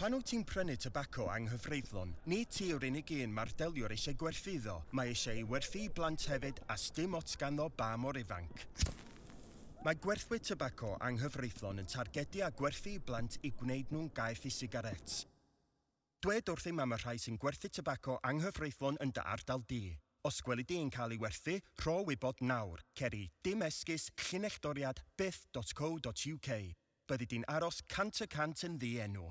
Pan wyt ti'n prynu tobacco anghyfreithlon, nid ti yw'r unig un mae'r deliwr eisiau gwerthiddo. Mae eisiau ei werthu blant hefyd a stym ots ganddo ba mor ifanc. Mae gwerthwyr tobacco anghyfreithlon yn targedu a gwerthu blant i gwneud nhw'n gaeth i sigarets. Dwed wrth am y rhai sy'n gwerthu tobacco anghyfreithlon yn dy ardal di. Os gweli di yn cael ei werthu, rho wybod nawr. Ceri dim esgus llunelldoriad byth.co.uk. Byddi di'n aros cant y cant yn ddi enw.